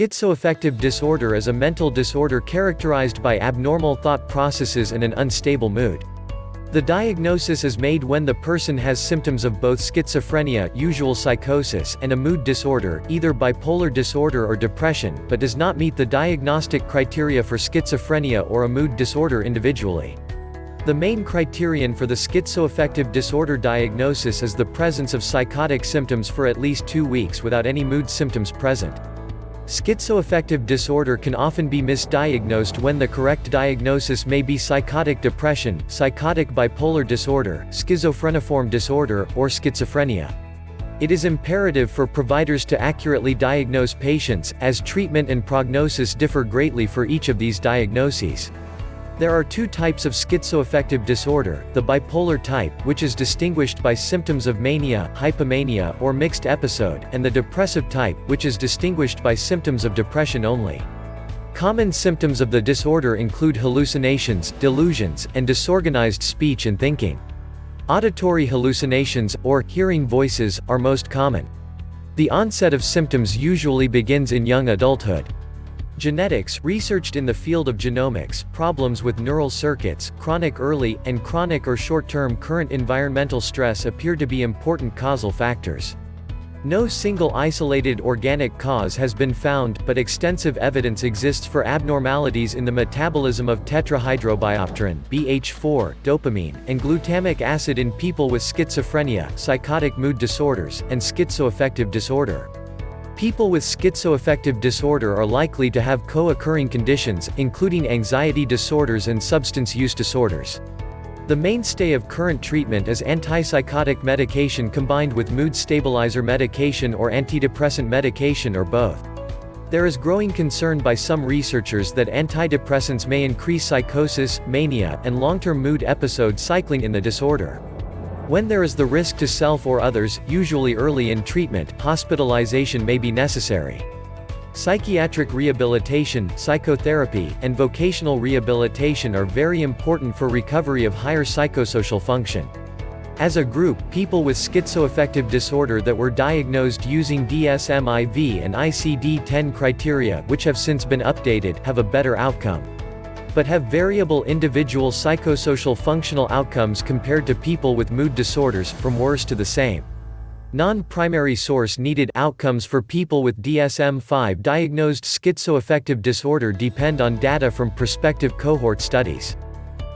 Schizoaffective disorder is a mental disorder characterized by abnormal thought processes and an unstable mood. The diagnosis is made when the person has symptoms of both schizophrenia usual psychosis and a mood disorder, either bipolar disorder or depression, but does not meet the diagnostic criteria for schizophrenia or a mood disorder individually. The main criterion for the schizoaffective disorder diagnosis is the presence of psychotic symptoms for at least two weeks without any mood symptoms present. Schizoaffective disorder can often be misdiagnosed when the correct diagnosis may be psychotic depression, psychotic bipolar disorder, schizophreniform disorder, or schizophrenia. It is imperative for providers to accurately diagnose patients, as treatment and prognosis differ greatly for each of these diagnoses. There are two types of schizoaffective disorder, the bipolar type, which is distinguished by symptoms of mania, hypomania, or mixed episode, and the depressive type, which is distinguished by symptoms of depression only. Common symptoms of the disorder include hallucinations, delusions, and disorganized speech and thinking. Auditory hallucinations, or hearing voices, are most common. The onset of symptoms usually begins in young adulthood. Genetics, researched in the field of genomics, problems with neural circuits, chronic early, and chronic or short-term current environmental stress appear to be important causal factors. No single isolated organic cause has been found, but extensive evidence exists for abnormalities in the metabolism of tetrahydrobiopterin BH4, dopamine, and glutamic acid in people with schizophrenia, psychotic mood disorders, and schizoaffective disorder. People with schizoaffective disorder are likely to have co-occurring conditions, including anxiety disorders and substance use disorders. The mainstay of current treatment is antipsychotic medication combined with mood stabilizer medication or antidepressant medication or both. There is growing concern by some researchers that antidepressants may increase psychosis, mania, and long-term mood episode cycling in the disorder. When there is the risk to self or others, usually early in treatment, hospitalization may be necessary. Psychiatric rehabilitation, psychotherapy, and vocational rehabilitation are very important for recovery of higher psychosocial function. As a group, people with schizoaffective disorder that were diagnosed using DSM-IV and ICD-10 criteria, which have since been updated, have a better outcome but have variable individual psychosocial functional outcomes compared to people with mood disorders, from worse to the same. Non-primary source needed outcomes for people with DSM-5 diagnosed schizoaffective disorder depend on data from prospective cohort studies,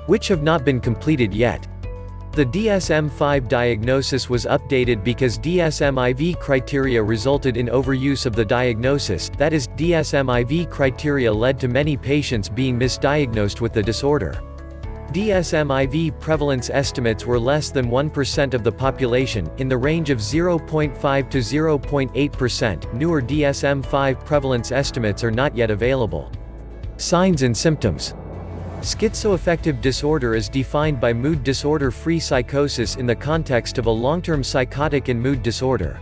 which have not been completed yet. The DSM-5 diagnosis was updated because DSM-IV criteria resulted in overuse of the diagnosis, that is, DSM-IV criteria led to many patients being misdiagnosed with the disorder. DSM-IV prevalence estimates were less than 1% of the population, in the range of 0.5 to 0.8%. Newer DSM-5 prevalence estimates are not yet available. Signs and symptoms Schizoaffective disorder is defined by mood disorder-free psychosis in the context of a long-term psychotic and mood disorder.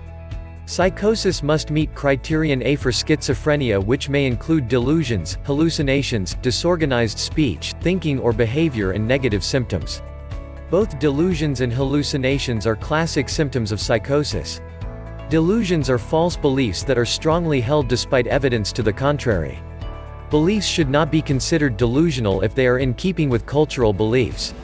Psychosis must meet criterion A for schizophrenia which may include delusions, hallucinations, disorganized speech, thinking or behavior and negative symptoms. Both delusions and hallucinations are classic symptoms of psychosis. Delusions are false beliefs that are strongly held despite evidence to the contrary. Beliefs should not be considered delusional if they are in keeping with cultural beliefs.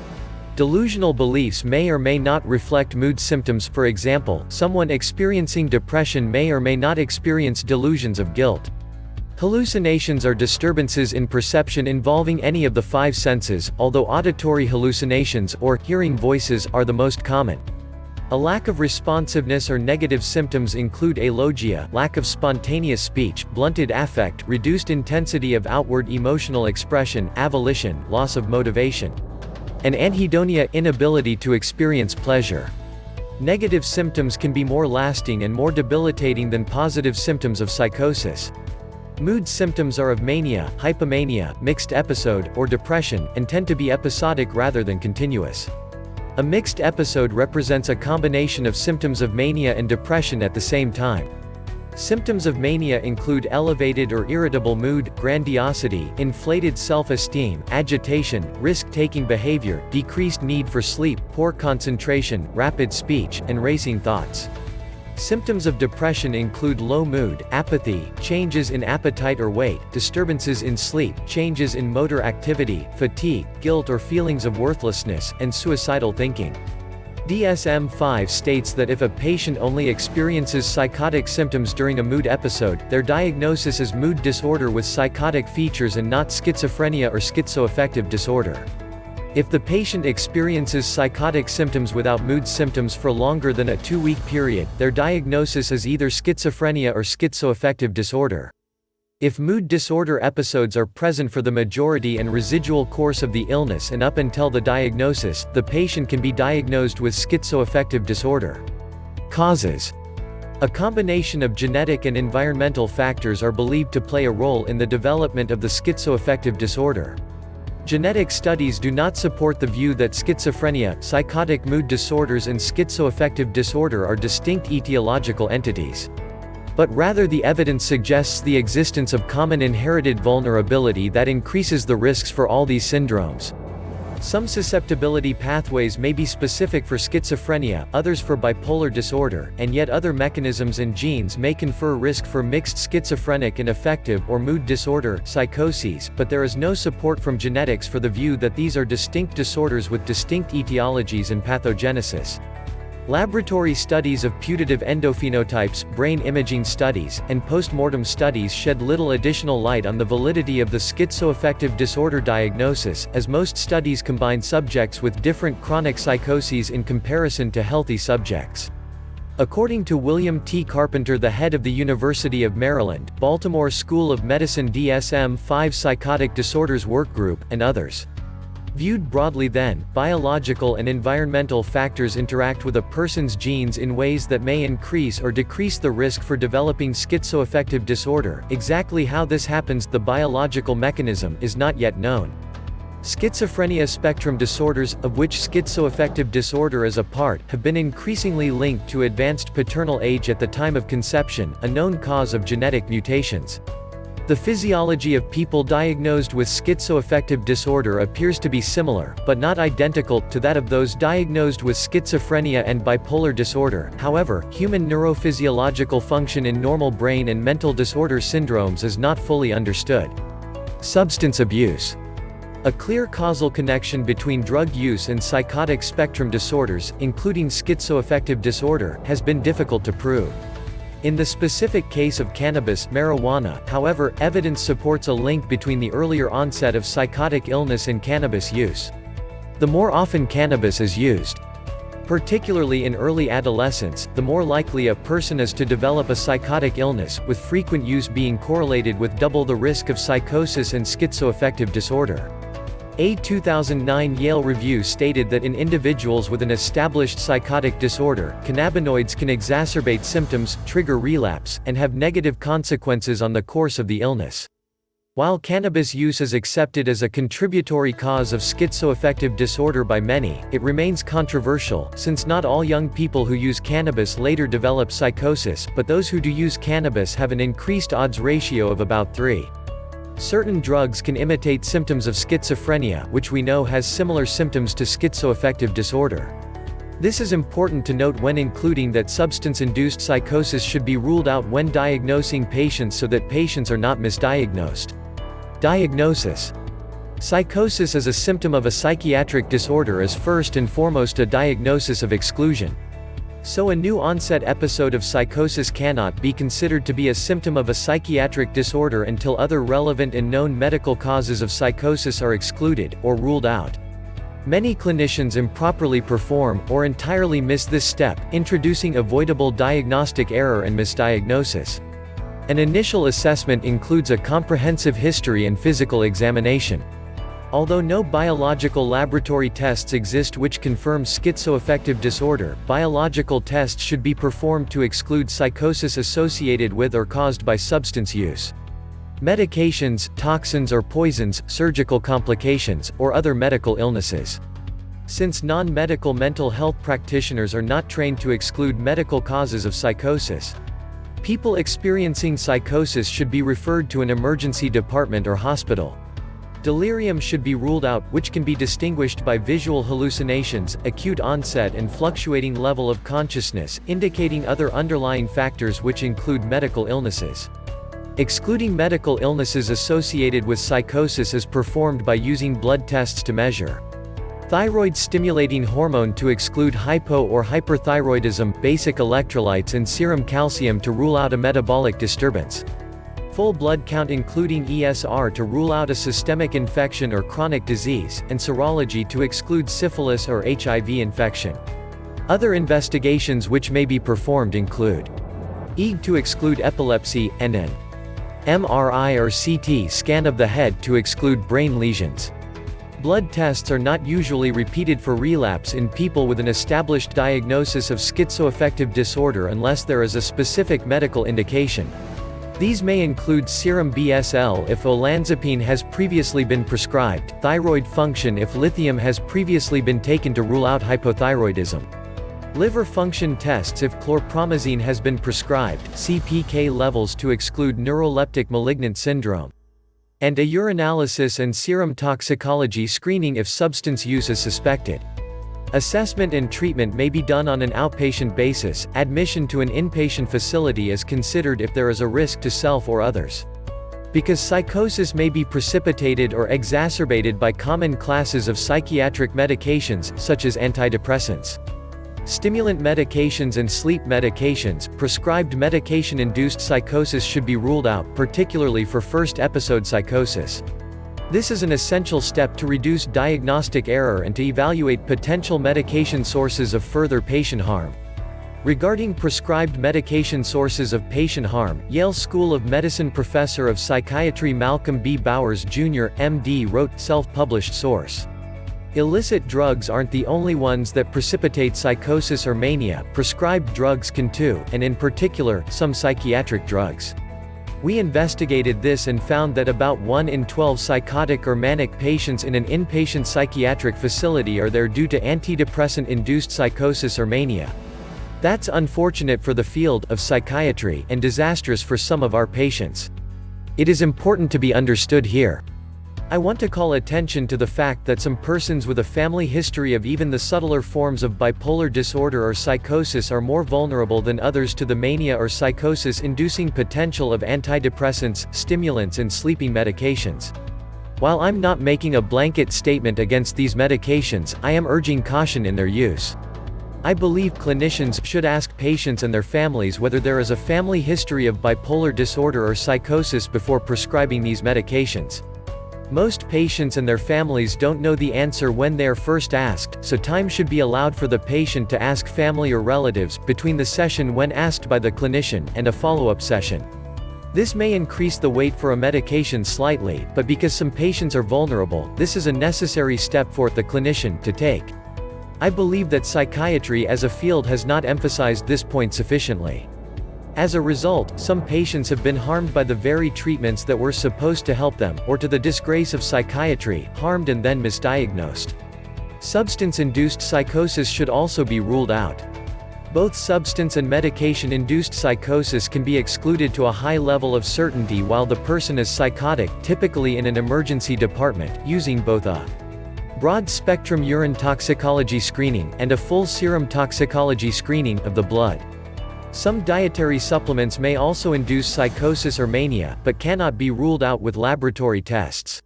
Delusional beliefs may or may not reflect mood symptoms for example, someone experiencing depression may or may not experience delusions of guilt. Hallucinations are disturbances in perception involving any of the five senses, although auditory hallucinations, or hearing voices, are the most common. A lack of responsiveness or negative symptoms include alogia lack of spontaneous speech, blunted affect, reduced intensity of outward emotional expression, avolition loss of motivation, and anhedonia inability to experience pleasure. Negative symptoms can be more lasting and more debilitating than positive symptoms of psychosis. Mood symptoms are of mania, hypomania, mixed episode, or depression, and tend to be episodic rather than continuous. A mixed episode represents a combination of symptoms of mania and depression at the same time. Symptoms of mania include elevated or irritable mood, grandiosity, inflated self-esteem, agitation, risk-taking behavior, decreased need for sleep, poor concentration, rapid speech, and racing thoughts. Symptoms of depression include low mood, apathy, changes in appetite or weight, disturbances in sleep, changes in motor activity, fatigue, guilt or feelings of worthlessness, and suicidal thinking. DSM-5 states that if a patient only experiences psychotic symptoms during a mood episode, their diagnosis is mood disorder with psychotic features and not schizophrenia or schizoaffective disorder. If the patient experiences psychotic symptoms without mood symptoms for longer than a two-week period, their diagnosis is either schizophrenia or schizoaffective disorder. If mood disorder episodes are present for the majority and residual course of the illness and up until the diagnosis, the patient can be diagnosed with schizoaffective disorder. Causes A combination of genetic and environmental factors are believed to play a role in the development of the schizoaffective disorder. Genetic studies do not support the view that schizophrenia, psychotic mood disorders and schizoaffective disorder are distinct etiological entities. But rather the evidence suggests the existence of common inherited vulnerability that increases the risks for all these syndromes. Some susceptibility pathways may be specific for schizophrenia, others for bipolar disorder, and yet other mechanisms and genes may confer risk for mixed schizophrenic and affective or mood disorder psychoses, but there is no support from genetics for the view that these are distinct disorders with distinct etiologies and pathogenesis. Laboratory studies of putative endophenotypes, brain imaging studies, and postmortem studies shed little additional light on the validity of the schizoaffective disorder diagnosis, as most studies combine subjects with different chronic psychoses in comparison to healthy subjects. According to William T. Carpenter the head of the University of Maryland, Baltimore School of Medicine DSM-5 Psychotic Disorders Workgroup, and others. Viewed broadly then, biological and environmental factors interact with a person's genes in ways that may increase or decrease the risk for developing schizoaffective disorder. Exactly how this happens, the biological mechanism, is not yet known. Schizophrenia spectrum disorders, of which schizoaffective disorder is a part, have been increasingly linked to advanced paternal age at the time of conception, a known cause of genetic mutations. The physiology of people diagnosed with schizoaffective disorder appears to be similar, but not identical, to that of those diagnosed with schizophrenia and bipolar disorder. However, human neurophysiological function in normal brain and mental disorder syndromes is not fully understood. Substance abuse. A clear causal connection between drug use and psychotic spectrum disorders, including schizoaffective disorder, has been difficult to prove. In the specific case of cannabis marijuana, however, evidence supports a link between the earlier onset of psychotic illness and cannabis use. The more often cannabis is used, particularly in early adolescence, the more likely a person is to develop a psychotic illness, with frequent use being correlated with double the risk of psychosis and schizoaffective disorder. A 2009 Yale review stated that in individuals with an established psychotic disorder, cannabinoids can exacerbate symptoms, trigger relapse, and have negative consequences on the course of the illness. While cannabis use is accepted as a contributory cause of schizoaffective disorder by many, it remains controversial, since not all young people who use cannabis later develop psychosis, but those who do use cannabis have an increased odds ratio of about 3. Certain drugs can imitate symptoms of schizophrenia, which we know has similar symptoms to schizoaffective disorder. This is important to note when including that substance-induced psychosis should be ruled out when diagnosing patients so that patients are not misdiagnosed. Diagnosis Psychosis is a symptom of a psychiatric disorder is first and foremost a diagnosis of exclusion. So a new onset episode of psychosis cannot be considered to be a symptom of a psychiatric disorder until other relevant and known medical causes of psychosis are excluded, or ruled out. Many clinicians improperly perform, or entirely miss this step, introducing avoidable diagnostic error and misdiagnosis. An initial assessment includes a comprehensive history and physical examination. Although no biological laboratory tests exist which confirm schizoaffective disorder, biological tests should be performed to exclude psychosis associated with or caused by substance use. Medications, toxins or poisons, surgical complications, or other medical illnesses. Since non-medical mental health practitioners are not trained to exclude medical causes of psychosis, people experiencing psychosis should be referred to an emergency department or hospital. Delirium should be ruled out, which can be distinguished by visual hallucinations, acute onset and fluctuating level of consciousness, indicating other underlying factors which include medical illnesses. Excluding medical illnesses associated with psychosis is performed by using blood tests to measure thyroid-stimulating hormone to exclude hypo or hyperthyroidism, basic electrolytes and serum calcium to rule out a metabolic disturbance full blood count including ESR to rule out a systemic infection or chronic disease, and serology to exclude syphilis or HIV infection. Other investigations which may be performed include EEG to exclude epilepsy, and an MRI or CT scan of the head to exclude brain lesions. Blood tests are not usually repeated for relapse in people with an established diagnosis of schizoaffective disorder unless there is a specific medical indication. These may include serum BSL if olanzapine has previously been prescribed, thyroid function if lithium has previously been taken to rule out hypothyroidism. Liver function tests if chlorpromazine has been prescribed, CPK levels to exclude neuroleptic malignant syndrome. And a urinalysis and serum toxicology screening if substance use is suspected. Assessment and treatment may be done on an outpatient basis, admission to an inpatient facility is considered if there is a risk to self or others. Because psychosis may be precipitated or exacerbated by common classes of psychiatric medications, such as antidepressants. Stimulant medications and sleep medications, prescribed medication-induced psychosis should be ruled out, particularly for first episode psychosis. This is an essential step to reduce diagnostic error and to evaluate potential medication sources of further patient harm. Regarding prescribed medication sources of patient harm, Yale School of Medicine professor of psychiatry Malcolm B. Bowers Jr., MD wrote, self-published source. Illicit drugs aren't the only ones that precipitate psychosis or mania, prescribed drugs can too, and in particular, some psychiatric drugs. We investigated this and found that about 1 in 12 psychotic or manic patients in an inpatient psychiatric facility are there due to antidepressant-induced psychosis or mania. That's unfortunate for the field of psychiatry and disastrous for some of our patients. It is important to be understood here. I want to call attention to the fact that some persons with a family history of even the subtler forms of bipolar disorder or psychosis are more vulnerable than others to the mania or psychosis-inducing potential of antidepressants, stimulants and sleeping medications. While I'm not making a blanket statement against these medications, I am urging caution in their use. I believe clinicians should ask patients and their families whether there is a family history of bipolar disorder or psychosis before prescribing these medications. Most patients and their families don't know the answer when they are first asked, so time should be allowed for the patient to ask family or relatives, between the session when asked by the clinician, and a follow-up session. This may increase the wait for a medication slightly, but because some patients are vulnerable, this is a necessary step for the clinician to take. I believe that psychiatry as a field has not emphasized this point sufficiently. As a result, some patients have been harmed by the very treatments that were supposed to help them, or to the disgrace of psychiatry, harmed and then misdiagnosed. Substance-induced psychosis should also be ruled out. Both substance and medication-induced psychosis can be excluded to a high level of certainty while the person is psychotic, typically in an emergency department, using both a broad-spectrum urine toxicology screening, and a full serum toxicology screening, of the blood. Some dietary supplements may also induce psychosis or mania, but cannot be ruled out with laboratory tests.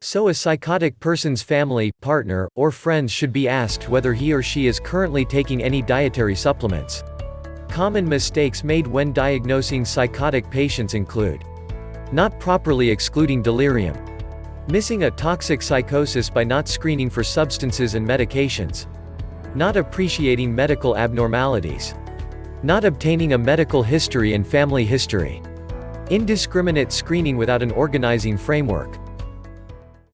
So a psychotic person's family, partner, or friends should be asked whether he or she is currently taking any dietary supplements. Common mistakes made when diagnosing psychotic patients include not properly excluding delirium, missing a toxic psychosis by not screening for substances and medications, not appreciating medical abnormalities, not obtaining a medical history and family history. Indiscriminate screening without an organizing framework.